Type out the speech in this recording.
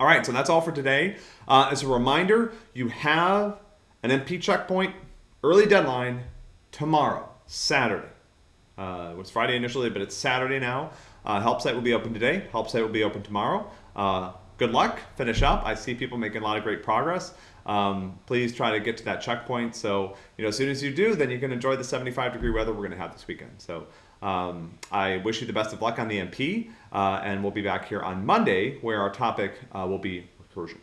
All right, so that's all for today. Uh, as a reminder, you have an MP checkpoint early deadline tomorrow, Saturday. Uh, it was Friday initially, but it's Saturday now. Uh, help site will be open today. Help site will be open tomorrow. Good luck. Finish up. I see people making a lot of great progress. Um, please try to get to that checkpoint. So you know, as soon as you do, then you can enjoy the 75 degree weather we're going to have this weekend. So um, I wish you the best of luck on the MP, uh, and we'll be back here on Monday where our topic uh, will be recursion.